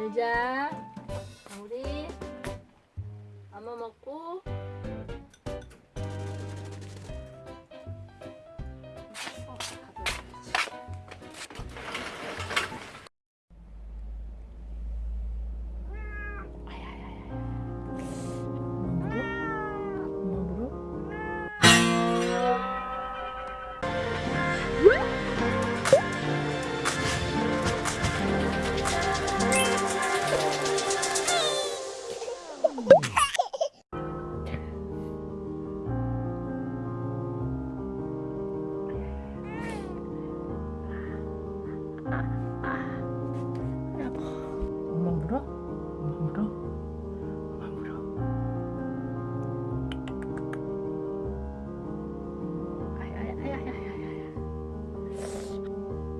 잘자 우리 엄마 먹고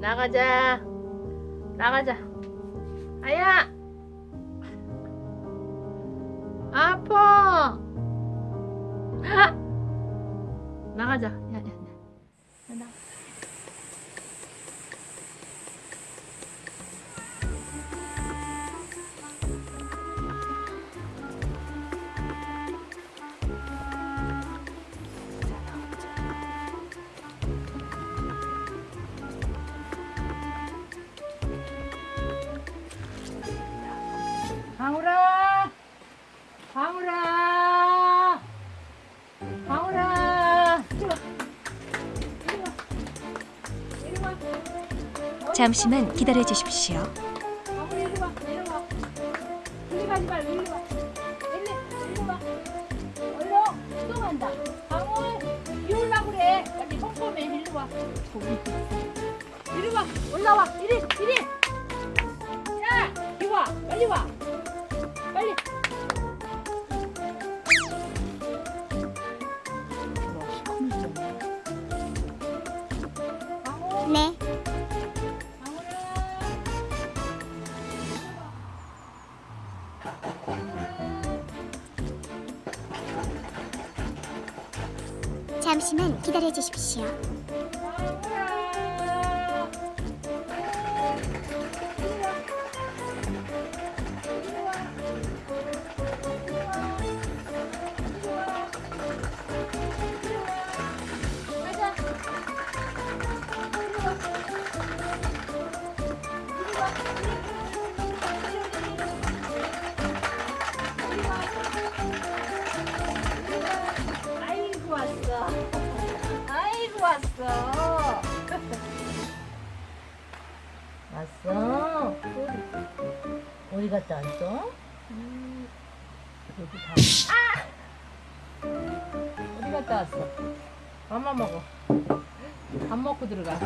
나가자. 나가자. 아야. 아파. 하! 나가자. 야. 야, 방울아! 방울아! 방울아! 잠시만 기다려 주십시오. 이리 와. 올라와. 이리, 이리. 야, 이리 와. 빨리 와. 네. 잠시만 기다려 주십시오. 왔어. 어디, 갔다 왔어? 음, 여기 다. 아! 어디 갔다 왔어? 밥만 먹어. 밥 먹고 들어가.